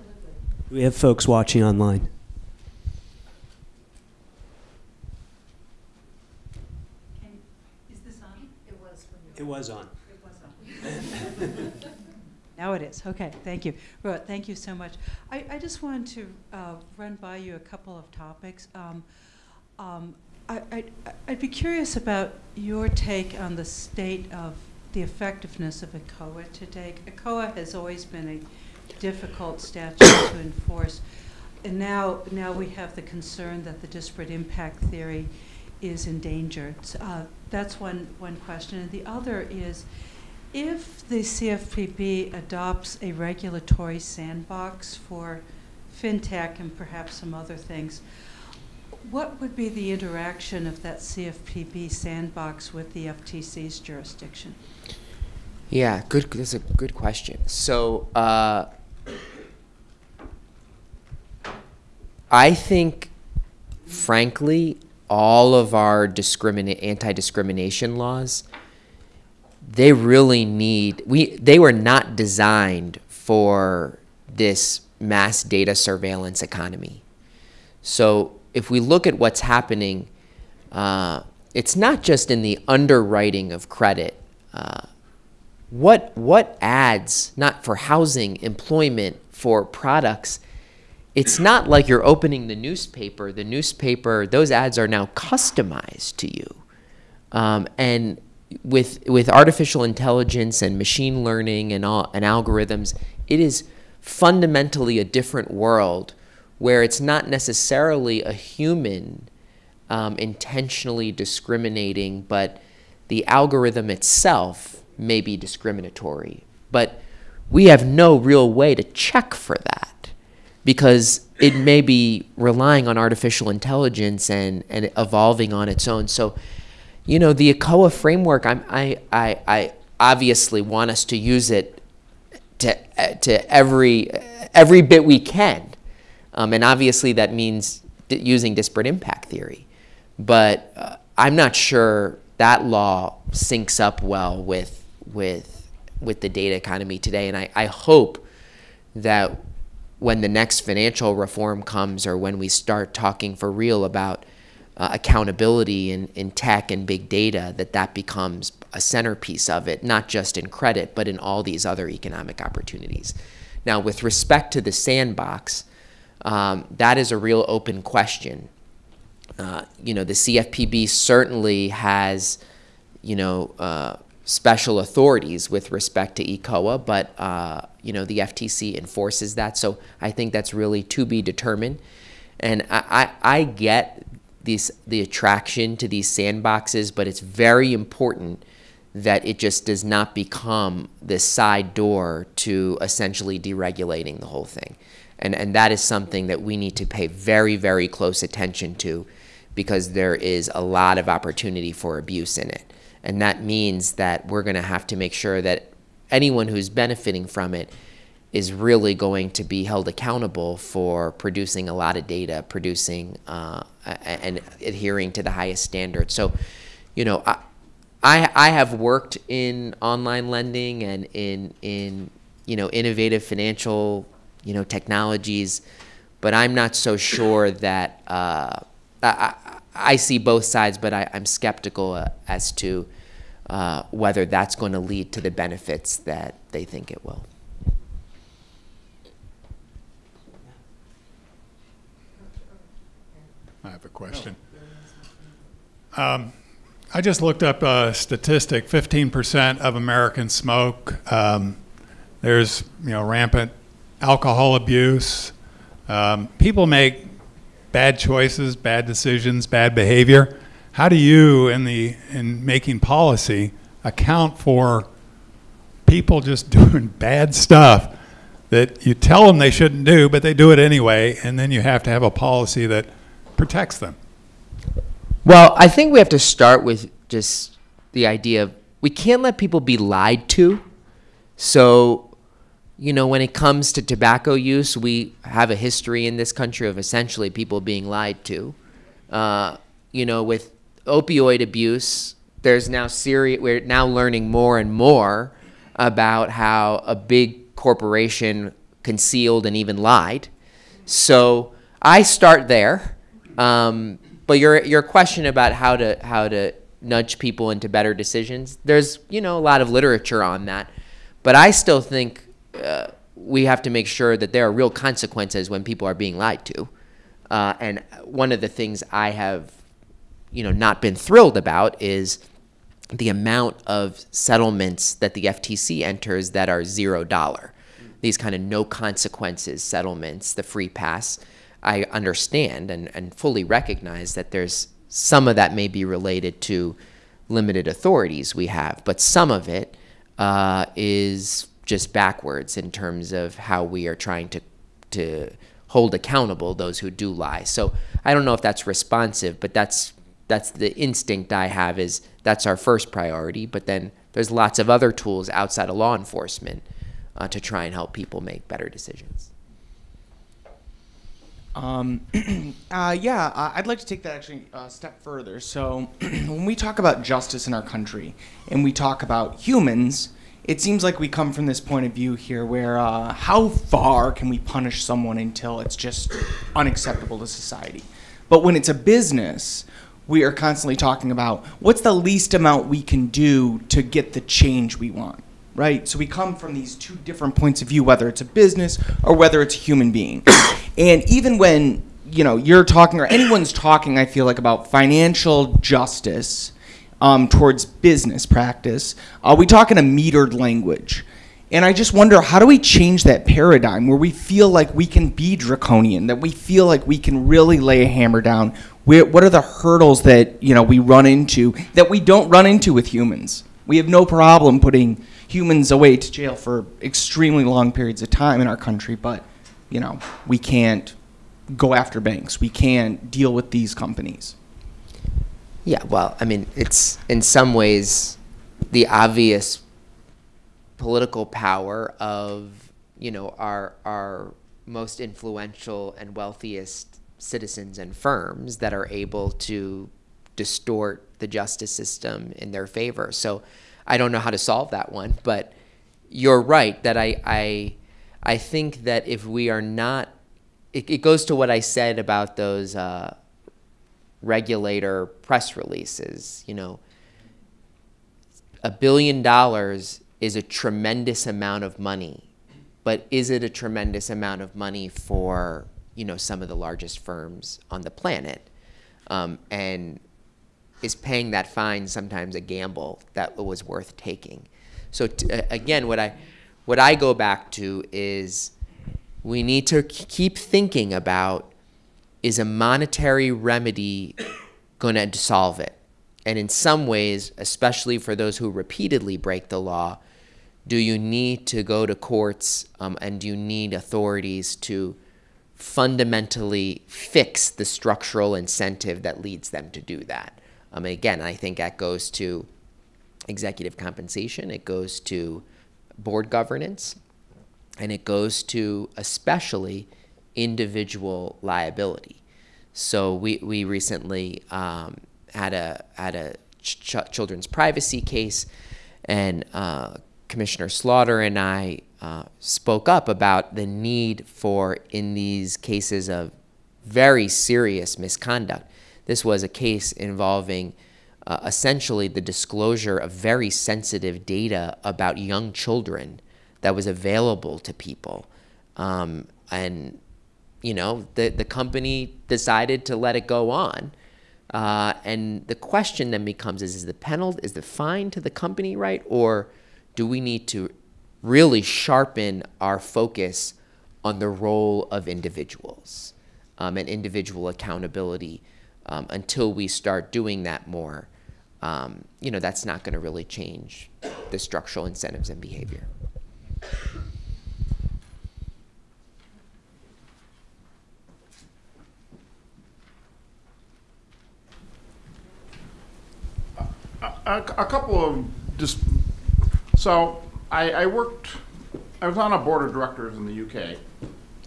We have folks watching online. Can, is this on? It was. It was on. It was on. Now it is, okay, thank you. Roy, thank you so much. I, I just wanted to uh, run by you a couple of topics. Um, um, I, I, I'd be curious about your take on the state of the effectiveness of ECOA today. ECOA has always been a difficult statute to enforce. And now, now we have the concern that the disparate impact theory is endangered. Uh, that's one, one question. And the other is, if the CFPB adopts a regulatory sandbox for fintech and perhaps some other things, what would be the interaction of that CFPB sandbox with the FTC's jurisdiction? Yeah, good. That's a good question. So, uh, I think, frankly, all of our discriminate anti-discrimination laws, they really need we. They were not designed for this mass data surveillance economy. So, if we look at what's happening, uh, it's not just in the underwriting of credit. Uh, what what ads not for housing employment for products it's not like you're opening the newspaper. The newspaper those ads are now customized to you. Um, and with with artificial intelligence and machine learning and all and algorithms it is fundamentally a different world where it's not necessarily a human um, intentionally discriminating but the algorithm itself may be discriminatory, but we have no real way to check for that because it may be relying on artificial intelligence and, and evolving on its own. So, you know, the ECOA framework, I'm, I, I, I obviously want us to use it to, to every, every bit we can. Um, and obviously that means using disparate impact theory. But uh, I'm not sure that law syncs up well with with with the data economy today. And I, I hope that when the next financial reform comes or when we start talking for real about uh, accountability in, in tech and big data, that that becomes a centerpiece of it, not just in credit, but in all these other economic opportunities. Now, with respect to the sandbox, Um, that is a real open question. Uh, you know, the CFPB certainly has, you know, uh, special authorities with respect to ECOA, but uh, you know the FTC enforces that. So I think that's really to be determined. And I, I, I get these the attraction to these sandboxes, but it's very important that it just does not become this side door to essentially deregulating the whole thing. And, and that is something that we need to pay very, very close attention to because there is a lot of opportunity for abuse in it. And that means that we're going to have to make sure that anyone who's benefiting from it is really going to be held accountable for producing a lot of data, producing uh, and adhering to the highest standards. So, you know, I, I, I have worked in online lending and in in you know innovative financial you know technologies, but I'm not so sure that uh, I, I see both sides, but I, am skeptical uh, as to uh, whether that's going to lead to the benefits that they think it will. I have a question. Um, I just looked up a statistic 15% of Americans smoke. Um, there's you know rampant alcohol abuse. Um, people make bad choices, bad decisions, bad behavior. How do you, in the in making policy, account for people just <laughs> doing bad stuff that you tell them they shouldn't do, but they do it anyway, and then you have to have a policy that protects them? Well, I think we have to start with just the idea of we can't let people be lied to. So, you know, when it comes to tobacco use, we have a history in this country of essentially people being lied to. Uh, you know, with opioid abuse, there's now serious, we're now learning more and more about how a big corporation concealed and even lied. So I start there. Um, but your your question about how to how to nudge people into better decisions, there's you know a lot of literature on that, but I still think uh, we have to make sure that there are real consequences when people are being lied to. Uh, and one of the things I have, you know, not been thrilled about is the amount of settlements that the FTC enters that are zero dollar. These kind of no consequences settlements, the free pass. I understand and, and fully recognize that there's some of that may be related to limited authorities we have, but some of it uh, is just backwards in terms of how we are trying to to hold accountable those who do lie. So I don't know if that's responsive, but that's that's the instinct I have is that's our first priority. But then there's lots of other tools outside of law enforcement uh, to try and help people make better decisions. Um, <clears throat> uh, yeah, I'd like to take that actually a step further. So, <clears throat> when we talk about justice in our country and we talk about humans, it seems like we come from this point of view here where uh, how far can we punish someone until it's just unacceptable to society? But when it's a business, we are constantly talking about what's the least amount we can do to get the change we want right? So we come from these two different points of view, whether it's a business or whether it's a human being. <coughs> and even when you know you're talking or anyone's talking, I feel like about financial justice um, towards business practice, uh, we talk in a metered language. And I just wonder, how do we change that paradigm where we feel like we can be draconian, that we feel like we can really lay a hammer down? What are the hurdles that you know we run into that we don't run into with humans? We have no problem putting humans away to jail for extremely long periods of time in our country, but you know, we can't go after banks. We can't deal with these companies. Yeah, well, I mean, it's in some ways the obvious political power of, you know, our our most influential and wealthiest citizens and firms that are able to distort the justice system in their favor. So I don't know how to solve that one, but you're right that I I I think that if we are not, it, it goes to what I said about those uh, regulator press releases. You know, a billion dollars is a tremendous amount of money, but is it a tremendous amount of money for you know, some of the largest firms on the planet, um, and is paying that fine sometimes a gamble that was worth taking. So again, what I what I go back to is we need to keep thinking about is a monetary remedy going to solve it? And in some ways, especially for those who repeatedly break the law, do you need to go to courts um, and do you need authorities to fundamentally fix the structural incentive that leads them to do that? Um, again, I think that goes to executive compensation, it goes to board governance, and it goes to especially individual liability. So we, we recently um, had a had a ch- children's privacy case, and uh, Commissioner Slaughter and I uh, spoke up about the need for in these cases of very serious misconduct. This was a case involving uh, essentially the disclosure of very sensitive data about young children that was available to people. Um, and, you know, the, the company decided to let it go on. Uh, and the question then becomes is, is the penalty, is the fine to the company right? Or do we need to really sharpen our focus on the role of individuals um, and individual accountability um, until we start doing that more? Um, you know, that's not going to really change the structural incentives and behavior. A, a couple of just so I, I worked I was on a board of directors in the UK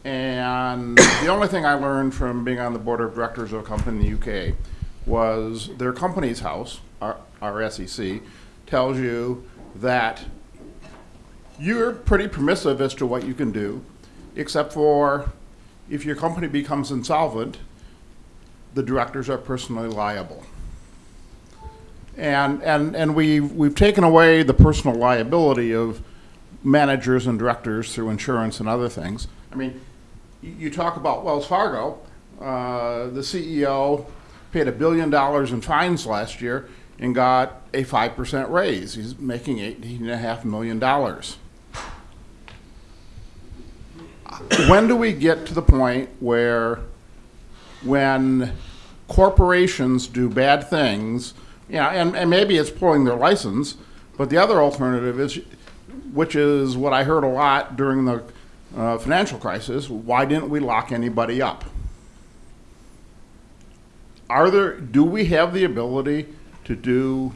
and the only thing I learned from being on the board of directors of a company in the UK was their company's house our, our SEC tells you that you're pretty permissive as to what you can do, except for if your company becomes insolvent, the directors are personally liable. And, and, and we, we've taken away the personal liability of managers and directors through insurance and other things. I mean, you, you talk about Wells Fargo, uh, the CEO paid a billion dollars in fines last year and got a 5% raise. He's making $18.5 million. when do we get to the point where when corporations do bad things, yeah, and, and maybe it's pulling their license, but the other alternative is, which is what I heard a lot during the uh, financial crisis, why didn't we lock anybody up? Are there, do we have the ability to do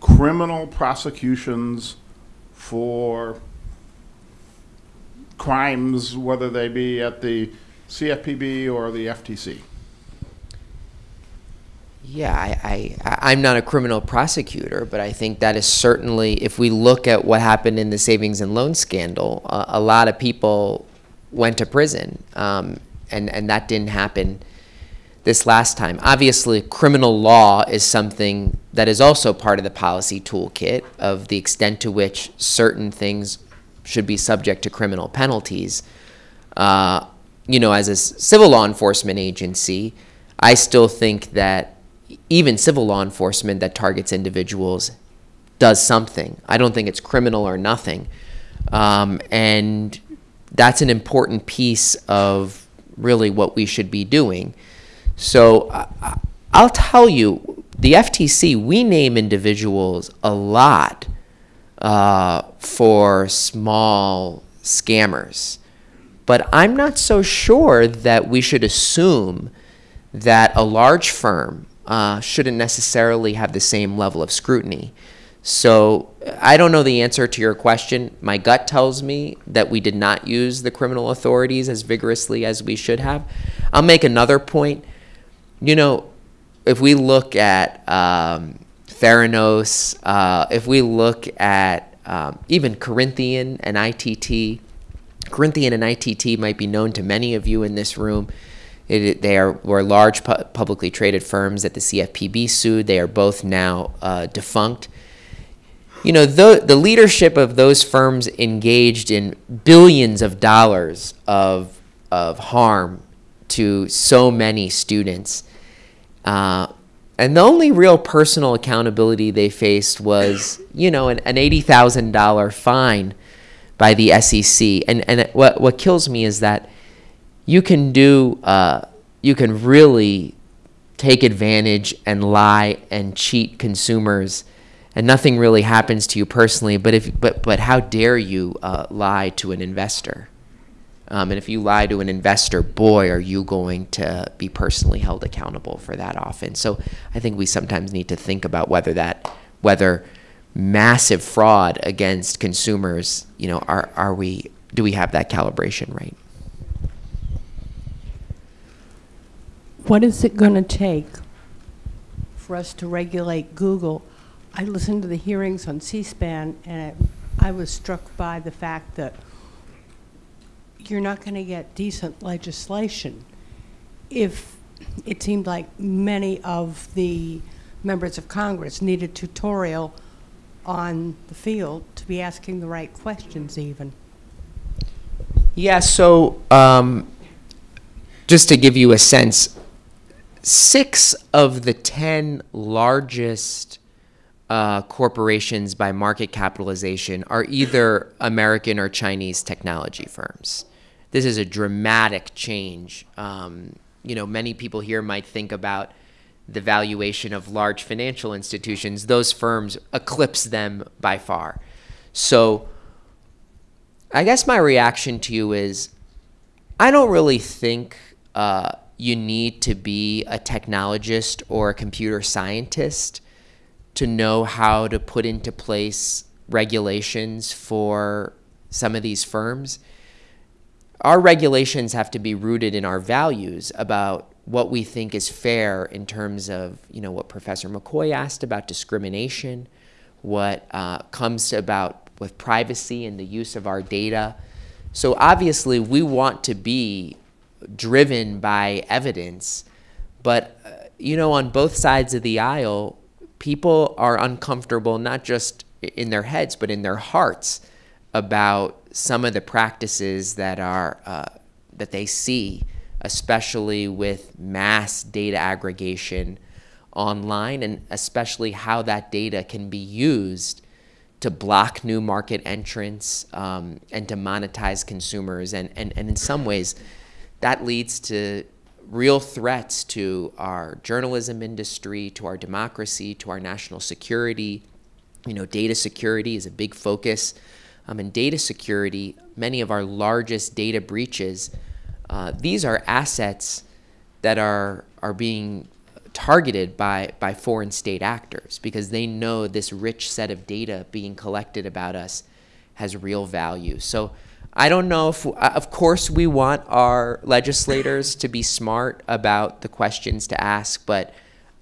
criminal prosecutions for crimes, whether they be at the CFPB or the FTC? Yeah, I, I, I'm not a criminal prosecutor, but I think that is certainly, if we look at what happened in the savings and loan scandal, uh, a lot of people went to prison, um, and, and that didn't happen this last time. Obviously, criminal law is something that is also part of the policy toolkit of the extent to which certain things should be subject to criminal penalties. Uh, you know, as a civil law enforcement agency, I still think that even civil law enforcement that targets individuals does something. I don't think it's criminal or nothing. Um, and that's an important piece of really what we should be doing. So uh, I'll tell you, the FTC, we name individuals a lot uh, for small scammers. But I'm not so sure that we should assume that a large firm uh, shouldn't necessarily have the same level of scrutiny. So I don't know the answer to your question. My gut tells me that we did not use the criminal authorities as vigorously as we should have. I'll make another point. You know, if we look at um, Theranos, uh, if we look at um, even Corinthian and ITT, Corinthian and ITT might be known to many of you in this room. It, they are were large pu- publicly traded firms that the CFPB sued. They are both now uh, defunct. You know, the, the leadership of those firms engaged in billions of dollars of, of harm to so many students. Uh, and the only real personal accountability they faced was, you know, an, an eighty thousand dollar fine by the SEC. And and what what kills me is that you can do uh, you can really take advantage and lie and cheat consumers and nothing really happens to you personally but if but but how dare you uh, lie to an investor? Um, and if you lie to an investor boy are you going to be personally held accountable for that often. So i think we sometimes need to think about whether that whether massive fraud against consumers you know are are we do we have that calibration right What is it going to take for us to regulate Google? I listened to the hearings on C-SPAN, and it- I was struck by the fact that you're not going to get decent legislation if it seemed like many of the members of Congress need a tutorial on the field to be asking the right questions even. Yeah, so um, just to give you a sense, six of the 10 largest uh, corporations by market capitalization are either American or Chinese technology firms. This is a dramatic change. Um, you know, many people here might think about the valuation of large financial institutions. Those firms eclipse them by far. So, I guess my reaction to you is I don't really think uh, you need to be a technologist or a computer scientist to know how to put into place regulations for some of these firms. Our regulations have to be rooted in our values about what we think is fair in terms of, you know, what Professor McCoy asked about discrimination, what uh, comes about with privacy and the use of our data. So obviously, we want to be driven by evidence, but uh, you know, on both sides of the aisle, people are uncomfortable not just in their heads but in their hearts about some of the practices that are uh, that they see, especially with mass data aggregation online, and especially how that data can be used to block new market entrants um, and to monetize consumers. And, and, and in some ways, that leads to real threats to our journalism industry, to our democracy, to our national security. You know, data security is a big focus. Um, and data security, many of our largest data breaches, uh, these are assets that are, are being targeted by, by foreign state actors because they know this rich set of data being collected about us has real value. So I don't know if, uh, of course, we want our legislators to be smart about the questions to ask, but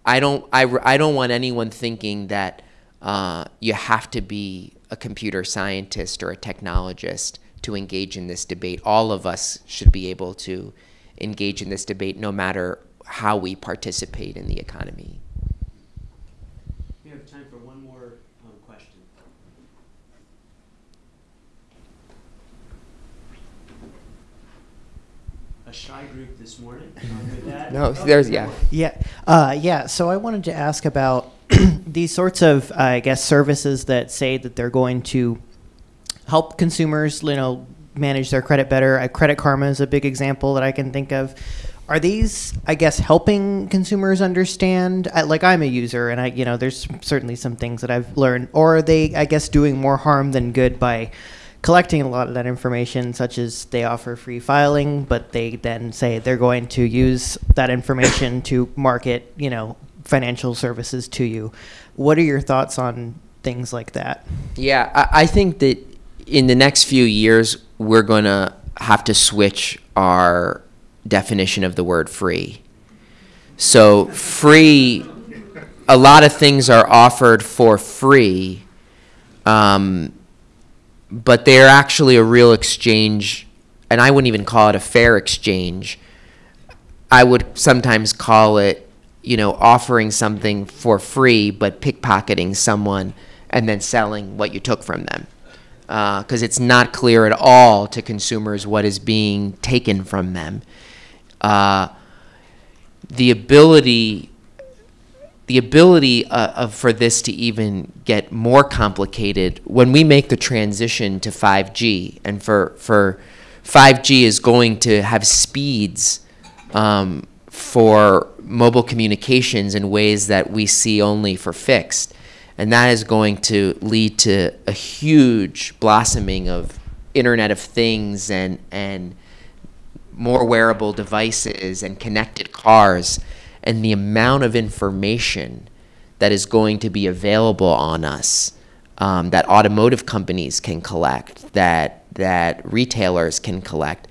I don't, I, I don't want anyone thinking that uh, you have to be a computer scientist or a technologist to engage in this debate. All of us should be able to engage in this debate no matter how we participate in the economy. We have time for one more um, question. A shy group this morning. <laughs> Um, with that- No, Oh, there's, yeah. Yeah, uh, yeah. So I wanted to ask about <clears throat> these sorts of, uh, I guess, services that say that they're going to help consumers, you know, manage their credit better. Uh, credit Karma is a big example that I can think of. Are these, I guess, helping consumers understand? I, like I'm a user, and I, you know, there's certainly some things that I've learned. Or are they, I guess, doing more harm than good by collecting a lot of that information, such as they offer free filing, but they then say they're going to use that information <coughs> to market, you know, financial services to you. What are your thoughts on things like that? Yeah, I, I think that in the next few years, we're going to have to switch our definition of the word free. So, free, a lot of things are offered for free, um, but they're actually a real exchange, and I wouldn't even call it a fair exchange. I would sometimes call it, you know, offering something for free, but pickpocketing someone and then selling what you took from them. Because it's not clear at all to consumers what is being taken from them. uh, the ability the ability uh, of, for this to even get more complicated when we make the transition to 5G, and for for 5G is going to have speeds um, for mobile communications in ways that we see only for fixed, and that is going to lead to a huge blossoming of Internet of Things and and more wearable devices and connected cars and the amount of information that is going to be available on us um, that automotive companies can collect that that retailers can collect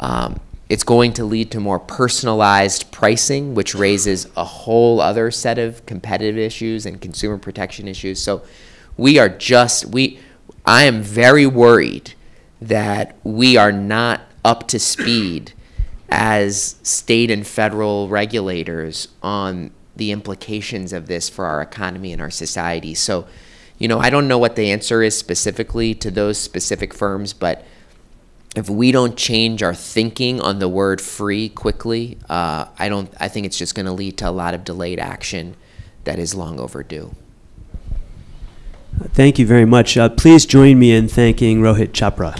um, it's going to lead to more personalized pricing which raises a whole other set of competitive issues and consumer protection issues. So we are just we i am very worried that we are not up to speed as state and federal regulators on the implications of this for our economy and our society. So, you know, I don't know what the answer is specifically to those specific firms, but if we don't change our thinking on the word free quickly, uh, I don't. I think it's just going to lead to a lot of delayed action that is long overdue. Thank you very much. Uh, please join me in thanking Rohit Chopra.